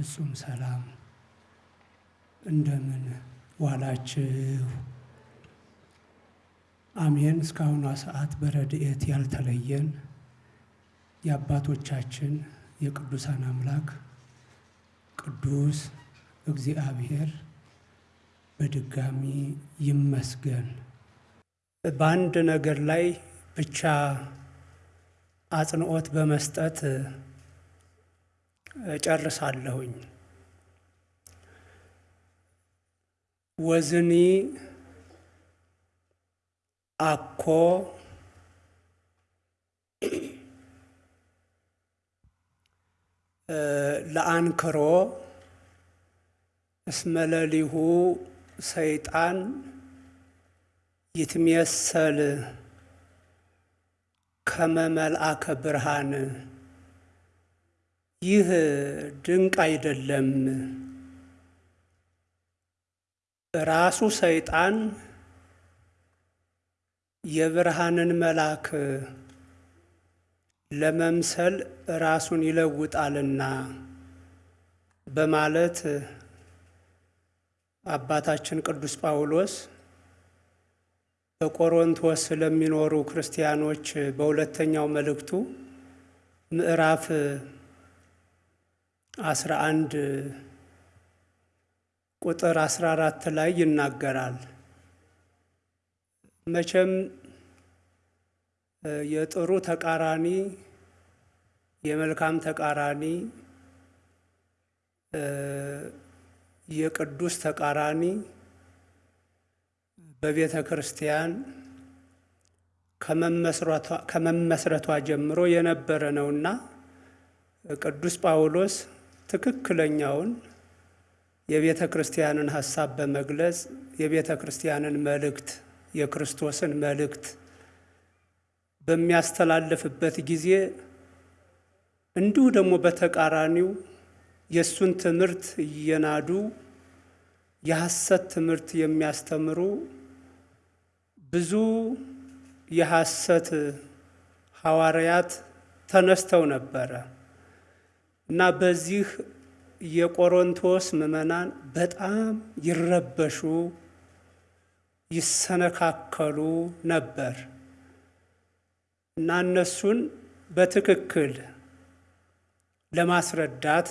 ፍጹም ሰላም እንደምን ዋላችሁ? አሜን። እስካሁኗ ሰዓት በረድኤት ያልተለየን የአባቶቻችን የቅዱሳን አምላክ ቅዱስ እግዚአብሔር በድጋሚ ይመስገን። በአንድ ነገር ላይ ብቻ አጽንዖት በመስጠት እጨርሳለሁኝ። ወዝኒ አኮ ለአንክሮ እስመለሊሁ ሰይጣን ይትሜሰል ከመ ብርሃን። ይህ ድንቅ አይደለም። ራሱ ሰይጣን የብርሃንን መልአክ ለመምሰል ራሱን ይለውጣልና በማለት አባታችን ቅዱስ ጳውሎስ በቆሮንቶስ ለሚኖሩ ክርስቲያኖች በሁለተኛው መልእክቱ ምዕራፍ አስራ አንድ ቁጥር አስራ አራት ላይ ይናገራል። መቼም የጥሩ ተቃራኒ የመልካም ተቃራኒ የቅዱስ ተቃራኒ በቤተ ክርስቲያን ከመመስረቷ ጀምሮ የነበረ ነውና ቅዱስ ጳውሎስ ትክክለኛውን የቤተ ክርስቲያንን ሐሳብ በመግለጽ የቤተ ክርስቲያንን መልእክት የክርስቶስን መልእክት በሚያስተላልፍበት ጊዜ እንዲሁ ደግሞ በተቃራኒው የእሱን ትምህርት እየናዱ የሐሰት ትምህርት የሚያስተምሩ ብዙ የሐሰት ሐዋርያት ተነስተው ነበረ እና በዚህ የቆሮንቶስ ምዕመናን በጣም ይረበሹ፣ ይሰነካከሉ ነበር እና እነሱን በትክክል ለማስረዳት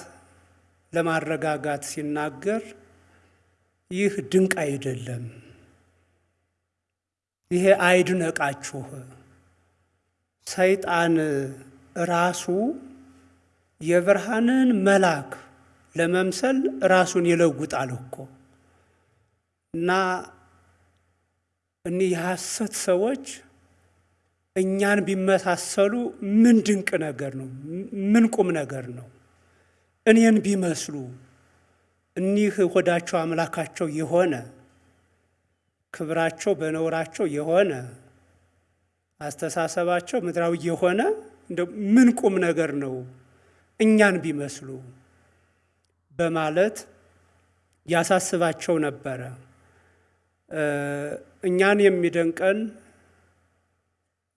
ለማረጋጋት ሲናገር ይህ ድንቅ አይደለም፣ ይሄ አይድነቃችሁ። ሰይጣን ራሱ የብርሃንን መልአክ ለመምሰል ራሱን ይለውጣል እኮ እና እኒህ የሐሰት ሰዎች እኛን ቢመሳሰሉ ምን ድንቅ ነገር ነው! ምን ቁም ነገር ነው! እኔን ቢመስሉ እኒህ ሆዳቸው አምላካቸው የሆነ ክብራቸው በነውራቸው የሆነ አስተሳሰባቸው ምድራዊ የሆነ ምን ቁም ነገር ነው እኛን ቢመስሉ በማለት ያሳስባቸው ነበረ። እኛን የሚደንቀን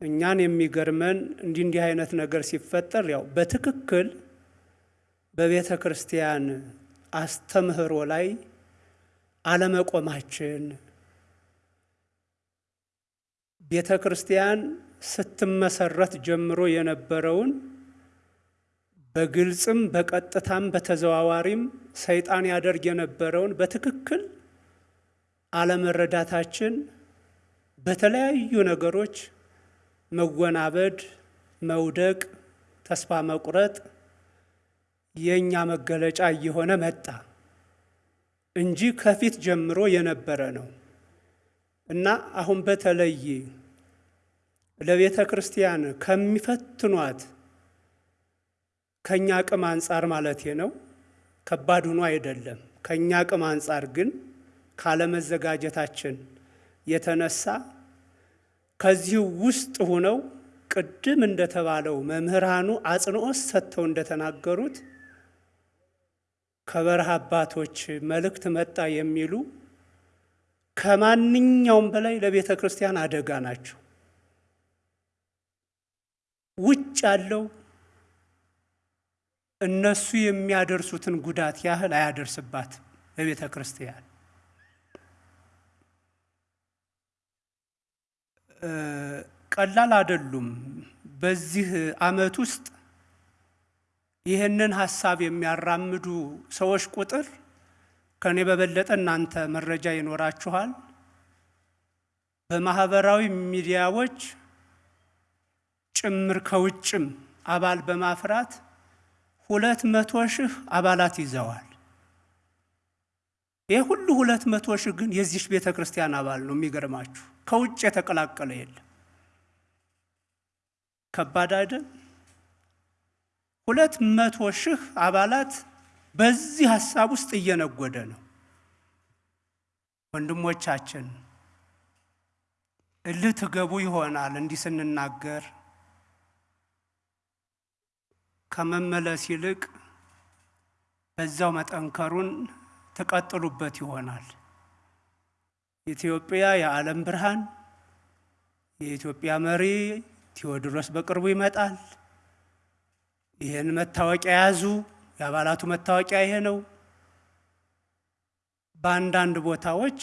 እኛን የሚገርመን እንዲህ እንዲህ አይነት ነገር ሲፈጠር ያው በትክክል በቤተ ክርስቲያን አስተምህሮ ላይ አለመቆማችን ቤተ ክርስቲያን ስትመሰረት ጀምሮ የነበረውን በግልጽም በቀጥታም በተዘዋዋሪም ሰይጣን ያደርግ የነበረውን በትክክል አለመረዳታችን በተለያዩ ነገሮች መወናበድ፣ መውደቅ፣ ተስፋ መቁረጥ የእኛ መገለጫ እየሆነ መጣ እንጂ ከፊት ጀምሮ የነበረ ነው። እና አሁን በተለይ ለቤተ ክርስቲያን ከሚፈትኗት ከእኛ አቅም አንጻር ማለቴ ነው። ከባድ ሆኖ አይደለም። ከእኛ አቅም አንጻር ግን ካለመዘጋጀታችን የተነሳ ከዚህ ውስጥ ሆነው ቅድም እንደተባለው መምህራኑ አጽንኦት ሰጥተው እንደተናገሩት ከበረሃ አባቶች መልእክት መጣ የሚሉ ከማንኛውም በላይ ለቤተ ክርስቲያን አደጋ ናቸው። ውጭ ያለው እነሱ የሚያደርሱትን ጉዳት ያህል አያደርስባትም በቤተ ክርስቲያን። ቀላል አይደሉም። በዚህ ዓመት ውስጥ ይህንን ሀሳብ የሚያራምዱ ሰዎች ቁጥር ከኔ በበለጠ እናንተ መረጃ ይኖራችኋል። በማህበራዊ ሚዲያዎች ጭምር ከውጭም አባል በማፍራት ሁለት መቶ ሺህ አባላት ይዘዋል። ይህ ሁሉ ሁለት መቶ ሺህ ግን የዚች ቤተ ክርስቲያን አባል ነው። የሚገርማችሁ ከውጭ የተቀላቀለ የለም። ከባድ አይደል? ሁለት መቶ ሺህ አባላት በዚህ ሀሳብ ውስጥ እየነጎደ ነው። ወንድሞቻችን እልህ ትገቡ ይሆናል እንዲህ ስንናገር ከመመለስ ይልቅ በዛው መጠንከሩን ትቀጥሉበት ይሆናል። ኢትዮጵያ የዓለም ብርሃን፣ የኢትዮጵያ መሪ ቴዎድሮስ በቅርቡ ይመጣል። ይህን መታወቂያ ያዙ። የአባላቱ መታወቂያ ይሄ ነው። በአንዳንድ ቦታዎች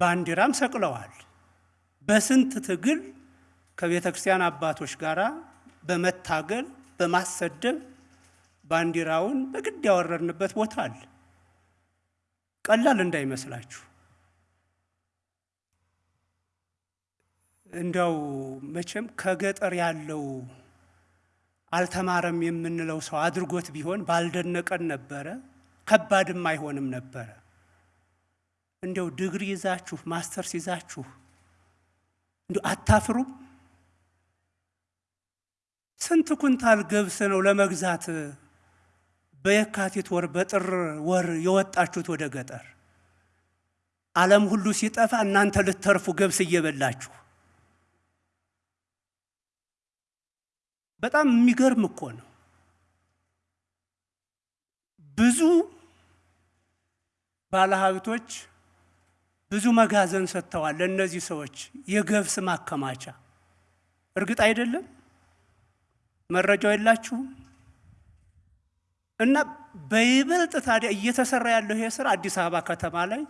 ባንዲራም ሰቅለዋል። በስንት ትግል ከቤተ ክርስቲያን አባቶች ጋር በመታገል በማሰደብ ባንዲራውን በግድ ያወረድንበት ቦታ አለ። ቀላል እንዳይመስላችሁ። እንዲያው መቼም ከገጠር ያለው አልተማረም የምንለው ሰው አድርጎት ቢሆን ባልደነቀን ነበረ፣ ከባድም አይሆንም ነበረ። እንዲያው ዲግሪ ይዛችሁ ማስተርስ ይዛችሁ እንዴ አታፍሩም? ስንት ኩንታል ገብስ ነው ለመግዛት በየካቲት ወር በጥር ወር የወጣችሁት ወደ ገጠር? ዓለም ሁሉ ሲጠፋ እናንተ ልትተርፉ ገብስ እየበላችሁ በጣም የሚገርም እኮ ነው። ብዙ ባለሀብቶች ብዙ መጋዘን ሰጥተዋል ለእነዚህ ሰዎች የገብስ ማከማቻ። እርግጥ አይደለም? መረጃው የላችሁም? እና በይበልጥ ታዲያ እየተሰራ ያለው ይሄ ስራ አዲስ አበባ ከተማ ላይ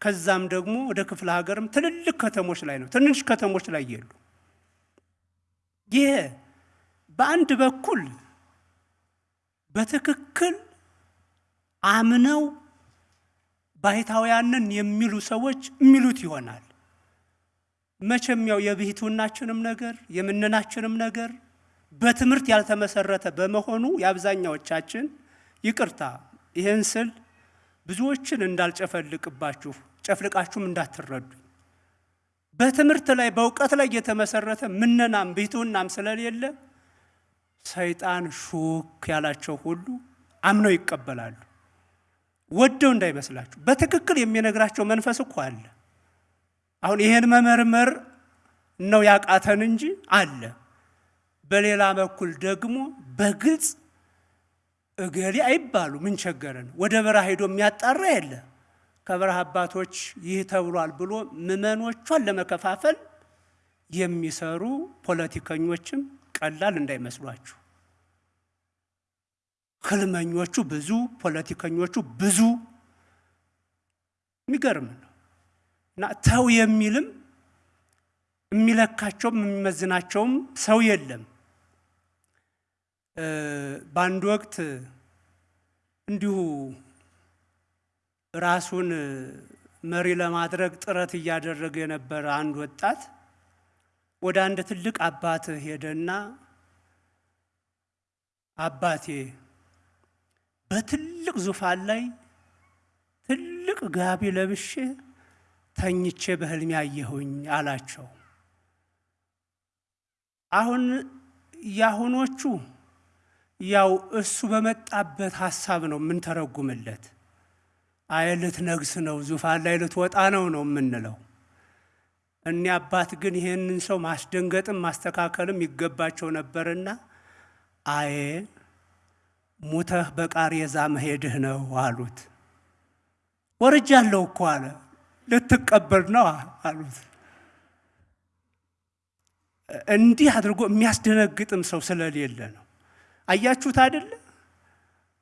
ከዛም ደግሞ ወደ ክፍለ ሀገርም ትልልቅ ከተሞች ላይ ነው። ትንሽ ከተሞች ላይ የሉ። ይሄ በአንድ በኩል በትክክል አምነው ባሕታውያንን የሚሉ ሰዎች የሚሉት ይሆናል። መቼም ያው የብሕትውናችንም ነገር የምንናችንም ነገር በትምህርት ያልተመሰረተ በመሆኑ የአብዛኛዎቻችን ይቅርታ፣ ይህን ስል ብዙዎችን እንዳልጨፈልቅባችሁ ጨፍልቃችሁም እንዳትረዱኝ። በትምህርት ላይ በእውቀት ላይ የተመሰረተ ምነናም ብሕትውናም ስለሌለ ሰይጣን ሹክ ያላቸው ሁሉ አምነው ይቀበላሉ። ወደው እንዳይመስላችሁ በትክክል የሚነግራቸው መንፈስ እኮ አለ። አሁን ይሄን መመርመር ነው ያቃተን እንጂ አለ። በሌላ በኩል ደግሞ በግልጽ እገሌ አይባሉ ምን ቸገረን፣ ወደ በረሃ ሄዶ የሚያጣራ የለ። ከበረሃ አባቶች ይህ ተብሏል ብሎ ምዕመኖቿን ለመከፋፈል የሚሰሩ ፖለቲከኞችም ቀላል እንዳይመስሏችሁ። ህልመኞቹ ብዙ፣ ፖለቲከኞቹ ብዙ። የሚገርም ነው እና ተው የሚልም የሚለካቸውም የሚመዝናቸውም ሰው የለም። በአንድ ወቅት እንዲሁ ራሱን መሪ ለማድረግ ጥረት እያደረገ የነበረ አንድ ወጣት ወደ አንድ ትልቅ አባት ሄደና አባቴ በትልቅ ዙፋን ላይ ትልቅ ጋቢ ለብሼ ተኝቼ በህልሜ ያየሁኝ አላቸው። አሁን ያሁኖቹ ያው እሱ በመጣበት ሀሳብ ነው። አይ ልትነግስ ነው ዙፋን ላይ ልትወጣ ነው ነው የምንለው። እኒ አባት ግን ይህንን ሰው ማስደንገጥም ማስተካከልም ይገባቸው ነበርና አዬ ሙተህ በቃሬዛ መሄድህ ነው አሉት። ወርጃለሁ እኮ አለ። ልትቀበል ነው አሉት። እንዲህ አድርጎ የሚያስደነግጥም ሰው ስለሌለ ነው። አያችሁት አይደለ?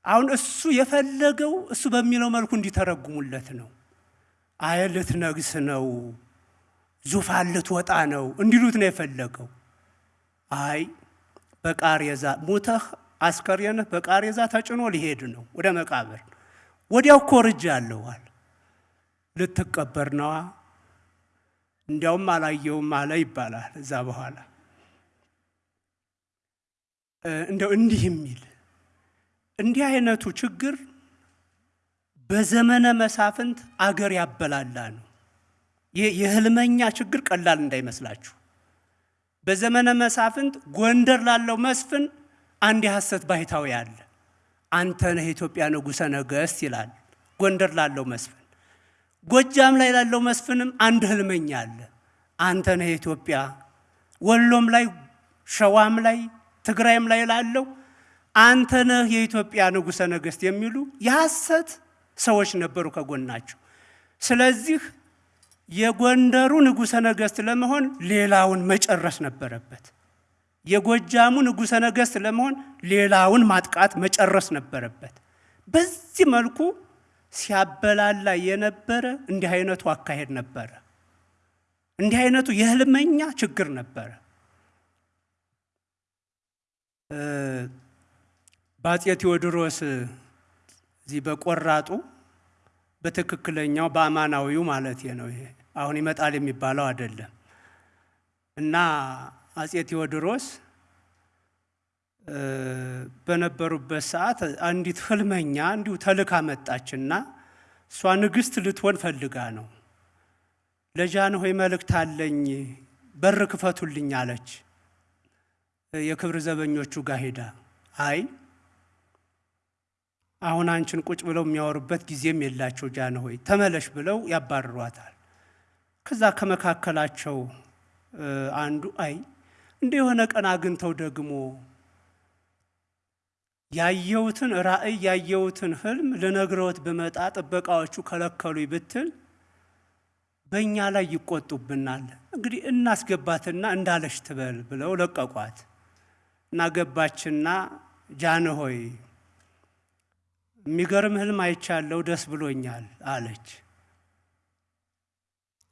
አሁን እሱ የፈለገው እሱ በሚለው መልኩ እንዲተረጉሙለት ነው። አየ ልትነግስ ነው፣ ዙፋን ልትወጣ ነው እንዲሉት ነው የፈለገው። አይ በቃሬዛ ሙተህ አስከሬንህ በቃሬዛ ተጭኖ ሊሄድ ነው ወደ መቃብር። ወዲያው እኮ ወርጃለሁ አለ። ልትቀበር ነዋ። እንዲያውም አላየውም አለ ይባላል። እዛ በኋላ እንደው እንዲህ የሚል እንዲህ አይነቱ ችግር በዘመነ መሳፍንት አገር ያበላላ ነው። የህልመኛ ችግር ቀላል እንዳይመስላችሁ። በዘመነ መሳፍንት ጎንደር ላለው መስፍን አንድ የሐሰት ባሕታዊ አለ። አንተ ነህ የኢትዮጵያ ንጉሠ ነገሥት ይላል ጎንደር ላለው መስፍን። ጎጃም ላይ ላለው መስፍንም አንድ ህልመኛ አለ። አንተ ነህ የኢትዮጵያ ወሎም ላይ ሸዋም ላይ ትግራይም ላይ ላለው አንተ ነህ የኢትዮጵያ ንጉሠ ነገሥት የሚሉ የሐሰት ሰዎች ነበሩ ከጎናቸው። ስለዚህ የጎንደሩ ንጉሠ ነገሥት ለመሆን ሌላውን መጨረስ ነበረበት። የጎጃሙ ንጉሠ ነገሥት ለመሆን ሌላውን ማጥቃት መጨረስ ነበረበት። በዚህ መልኩ ሲያበላላ የነበረ እንዲህ አይነቱ አካሄድ ነበረ። እንዲህ አይነቱ የህልመኛ ችግር ነበረ። በአፄ ቴዎድሮስ እዚህ በቆራጡ በትክክለኛው በአማናዊው ማለት ነው። ይሄ አሁን ይመጣል የሚባለው አይደለም። እና አፄ ቴዎድሮስ በነበሩበት ሰዓት አንዲት ህልመኛ እንዲሁ ተልካ መጣችና እሷ ንግሥት ልትሆን ፈልጋ ነው። ለጃንሆይ መልእክት አለኝ በር ክፈቱልኝ አለች። የክብር ዘበኞቹ ጋር ሄዳ አይ አሁን አንቺን ቁጭ ብለው የሚያወሩበት ጊዜም የላቸው ጃንሆይ ተመለሽ ብለው ያባርሯታል። ከዛ ከመካከላቸው አንዱ አይ እንደ የሆነ ቀን አግኝተው ደግሞ ያየሁትን ራእይ ያየሁትን ህልም ልነግረውት ብመጣ ጥበቃዎቹ ከለከሉኝ ብትል በእኛ ላይ ይቆጡብናል። እንግዲህ እናስገባትና እንዳለሽ ትበል ብለው ለቀቋት እና ገባችና ጃንሆይ የሚገርም ህልም አይቻለሁ፣ ደስ ብሎኛል አለች።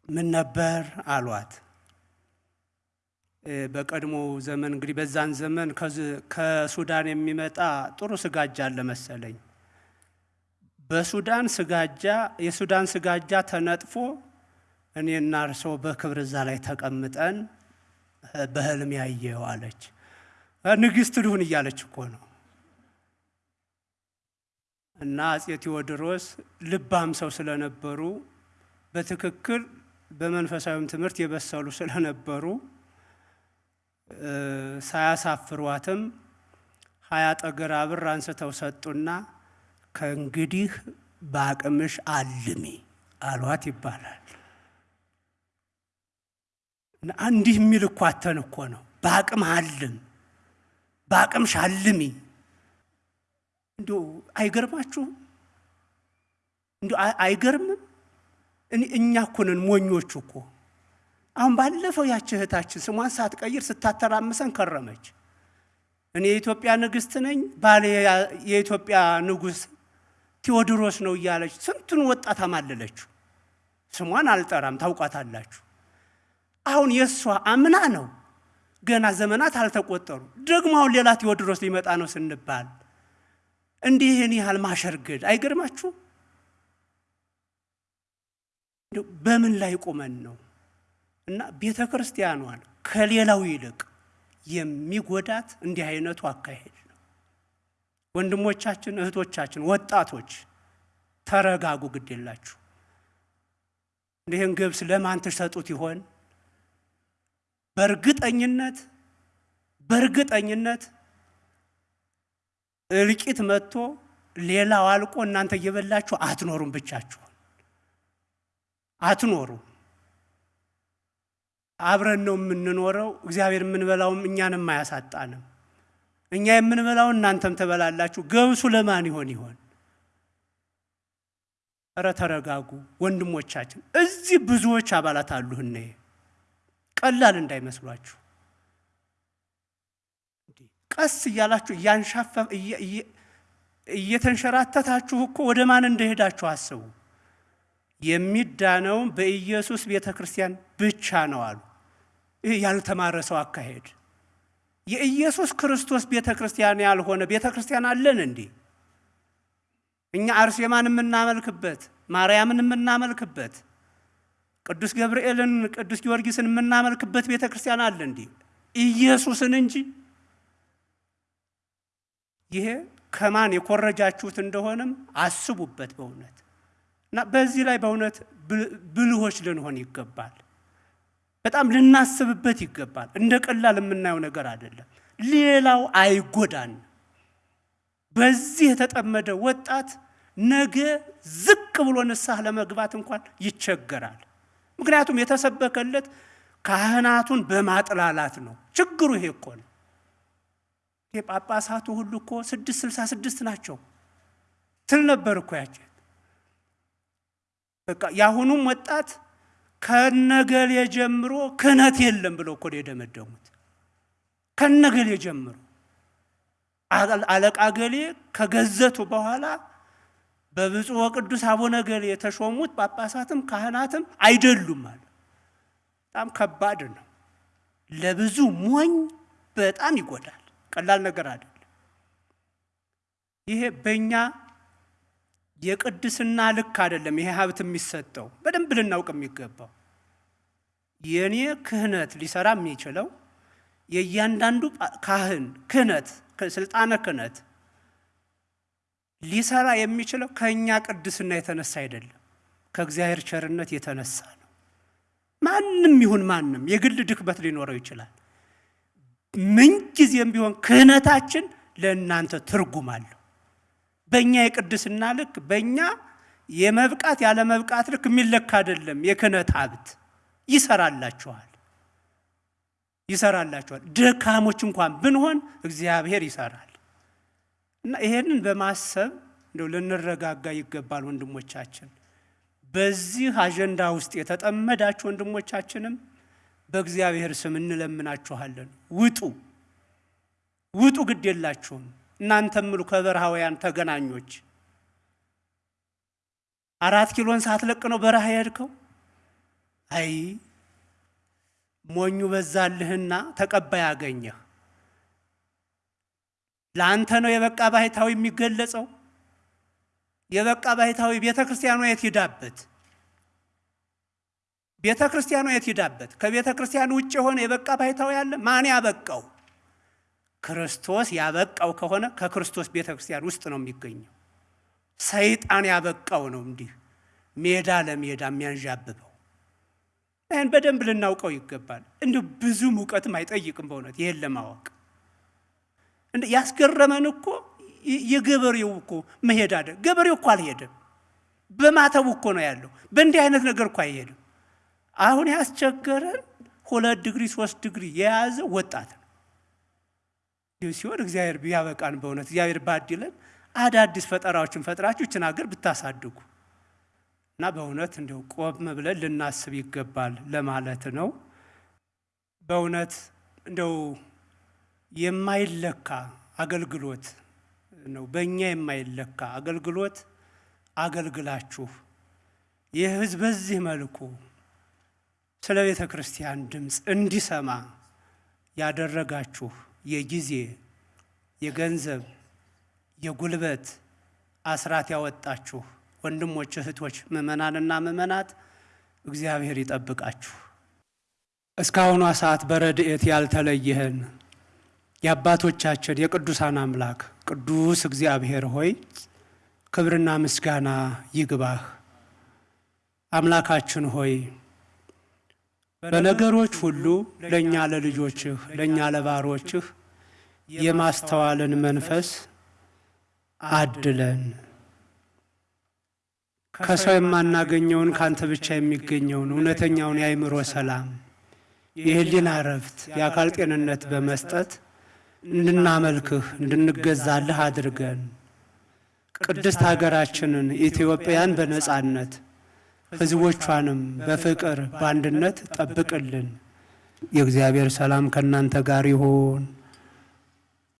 ምን ነበር አሏት። በቀድሞ ዘመን እንግዲህ በዛን ዘመን ከሱዳን የሚመጣ ጥሩ ስጋጃ አለ መሰለኝ። በሱዳን ስጋጃ የሱዳን ስጋጃ ተነጥፎ እኔና እርስዎ በክብር እዛ ላይ ተቀምጠን በህልም ያየው አለች። ንግሥት ልሁን እያለች እኮ ነው። እና አፄ ቴዎድሮስ ልባም ሰው ስለነበሩ በትክክል በመንፈሳዊም ትምህርት የበሰሉ ስለነበሩ ሳያሳፍሯትም ሀያ ጠገራ ብር አንስተው ሰጡና ከእንግዲህ በአቅምሽ አልሚ አሏት ይባላል። እንዲህ የሚል እኮ ነው። በአቅም አልም፣ በአቅምሽ አልሚ። እንዲሁ አይገርማችሁም? እንዲሁ አይገርምም? እኛ እኮ ነን ሞኞቹ እኮ አሁን ባለፈው ያች እህታችን ስሟን ሳትቀይር ስታተራምሰን ከረመች። እኔ የኢትዮጵያ ንግሥት ነኝ፣ ባሌ የኢትዮጵያ ንጉሥ ቴዎድሮስ ነው እያለች ስንቱን ወጣት አማለለችው። ስሟን አልጠራም፣ ታውቋታላችሁ። አሁን የእሷ አምና ነው፣ ገና ዘመናት አልተቆጠሩ። ደግሞ አሁን ሌላ ቴዎድሮስ ሊመጣ ነው ስንባል እንዲህ ይህን ያህል ማሸርገድ አይገርማችሁ? በምን ላይ ቆመን ነው? እና ቤተ ክርስቲያኗን ከሌላው ይልቅ የሚጎዳት እንዲህ አይነቱ አካሄድ ነው። ወንድሞቻችን፣ እህቶቻችን፣ ወጣቶች ተረጋጉ፣ ግድ የላችሁ። ይህን ገብስ ለማን ትሰጡት ይሆን? በእርግጠኝነት በእርግጠኝነት እልቂት መጥቶ ሌላው አልቆ እናንተ እየበላችሁ አትኖሩም፣ ብቻችሁን አትኖሩም። አብረን ነው የምንኖረው። እግዚአብሔር የምንበላውም እኛንም አያሳጣንም። እኛ የምንበላው እናንተም ትበላላችሁ። ገብሱ ለማን ይሆን ይሆን? እረ ተረጋጉ ወንድሞቻችን። እዚህ ብዙዎች አባላት አሉ። ቀላል እንዳይመስሏችሁ። ቀስ እያላችሁ እያንሻፈ እየተንሸራተታችሁ እኮ ወደ ማን እንደሄዳችሁ አስቡ። የሚዳነውም በኢየሱስ ቤተ ክርስቲያን ብቻ ነው አሉ። ይህ ያልተማረ ሰው አካሄድ። የኢየሱስ ክርስቶስ ቤተ ክርስቲያን ያልሆነ ቤተ ክርስቲያን አለን እንዴ? እኛ አርሴማን የምናመልክበት፣ ማርያምን የምናመልክበት፣ ቅዱስ ገብርኤልን፣ ቅዱስ ጊዮርጊስን የምናመልክበት ቤተ ክርስቲያን አለ እንዴ? ኢየሱስን እንጂ። ይሄ ከማን የኮረጃችሁት እንደሆነም አስቡበት በእውነት እና በዚህ ላይ በእውነት ብልሆች ልንሆን ይገባል። በጣም ልናስብበት ይገባል። እንደ ቀላል የምናየው ነገር አይደለም። ሌላው አይጎዳን። በዚህ የተጠመደ ወጣት ነገ ዝቅ ብሎ ንስሐ ለመግባት እንኳን ይቸገራል። ምክንያቱም የተሰበከለት ካህናቱን በማጥላላት ነው። ችግሩ ይሄ እኮ ነው። ጳጳሳቱ ሁሉ እኮ ስድስት ስልሳ ስድስት ናቸው ትል ነበር እኮ ያችን በቃ የአሁኑም ወጣት ከነገሌ ጀምሮ ክህነት የለም ብለው እኮ የደመደሙት። ከነገሌ ጀምሮ አለቃ ገሌ ከገዘቱ በኋላ በብፁዕ ወቅዱስ አቡነ ገሌ የተሾሙት ጳጳሳትም ካህናትም አይደሉም አለ። በጣም ከባድ ነው። ለብዙ ሞኝ በጣም ይጎዳል። ቀላል ነገር አይደለም። ይሄ በእኛ የቅድስና ልክ አይደለም። ይሄ ሀብት የሚሰጠው በደንብ ልናውቅ የሚገባው የእኔ ክህነት ሊሰራ የሚችለው የእያንዳንዱ ካህን ክህነት ስልጣነ ክህነት ሊሰራ የሚችለው ከእኛ ቅድስና የተነሳ አይደለም፣ ከእግዚአብሔር ቸርነት የተነሳ ነው። ማንም ይሁን ማንም የግል ድክመት ሊኖረው ይችላል። ምንጊዜም ቢሆን ክህነታችን ለእናንተ ትርጉም አለው። በእኛ የቅድስና ልክ በእኛ የመብቃት ያለ መብቃት ልክ የሚለካ አይደለም። የክህነት ሀብት ይሰራላችኋል ይሰራላችኋል። ደካሞች እንኳን ብንሆን እግዚአብሔር ይሰራል እና ይሄንን በማሰብ እንደው ልንረጋጋ ይገባል ወንድሞቻችን። በዚህ አጀንዳ ውስጥ የተጠመዳችሁ ወንድሞቻችንም በእግዚአብሔር ስም እንለምናችኋለን። ውጡ ውጡ፣ ግድ የላችሁም እናንተም ምሉ ከበረሃውያን ተገናኞች አራት ኪሎን ሳትለቅ ነው በረሃ የሄድከው? አይ ሞኙ በዛልህና ተቀባይ አገኘህ። ለአንተ ነው የበቃ ባህታዊ የሚገለጸው። የበቃ ባህታዊ ቤተ ክርስቲያኗ የት ሂዳበት? ቤተ ክርስቲያኗ የት ሂዳበት? ከቤተ ክርስቲያን ውጭ የሆነ የበቃ ባህታዊ አለ? ማን ያበቃው? ክርስቶስ ያበቃው ከሆነ ከክርስቶስ ቤተ ክርስቲያን ውስጥ ነው የሚገኘው። ሰይጣን ያበቃው ነው እንዲህ ሜዳ ለሜዳ የሚያንዣብበው። ይህን በደንብ ልናውቀው ይገባል። እንዲሁ ብዙ እውቀትም አይጠይቅም በእውነት ይህን ለማወቅ ያስገረመን እኮ የገበሬው እኮ መሄድ አደ ገበሬው እኮ አልሄደም። በማተቡ እኮ ነው ያለው። በእንዲህ አይነት ነገር እኮ አይሄድም። አሁን ያስቸገረን ሁለት ዲግሪ ሶስት ዲግሪ የያዘ ወጣት ነው ሲሆን እግዚአብሔር ቢያበቃን በእውነት እግዚአብሔር ባዲለን አዳዲስ ፈጠራዎችን ፈጥራችሁ ይችን ሀገር ብታሳድጉ እና በእውነት እንደው ቆም ብለን ልናስብ ይገባል ለማለት ነው። በእውነት እንደው የማይለካ አገልግሎት ነው። በእኛ የማይለካ አገልግሎት አገልግላችሁ ይህ ሕዝብ በዚህ መልኩ ስለ ቤተ ክርስቲያን ድምፅ እንዲሰማ ያደረጋችሁ የጊዜ፣ የገንዘብ፣ የጉልበት አስራት ያወጣችሁ ወንድሞች፣ እህቶች፣ ምእመናንና ምእመናት እግዚአብሔር ይጠብቃችሁ። እስካሁኗ ሰዓት በረድኤት ያልተለየህን የአባቶቻችን የቅዱሳን አምላክ ቅዱስ እግዚአብሔር ሆይ ክብርና ምስጋና ይግባህ። አምላካችን ሆይ በነገሮች ሁሉ ለእኛ ለልጆችህ ለእኛ ለባሮችህ የማስተዋልን መንፈስ አድለን ከሰው የማናገኘውን ከአንተ ብቻ የሚገኘውን እውነተኛውን የአእምሮ ሰላም የህሊና እረፍት፣ የአካል ጤንነት በመስጠት እንድናመልክህ እንድንገዛልህ አድርገን ቅድስት ሀገራችንን ኢትዮጵያን በነጻነት ሕዝቦቿንም በፍቅር በአንድነት ጠብቅልን። የእግዚአብሔር ሰላም ከእናንተ ጋር ይሁን።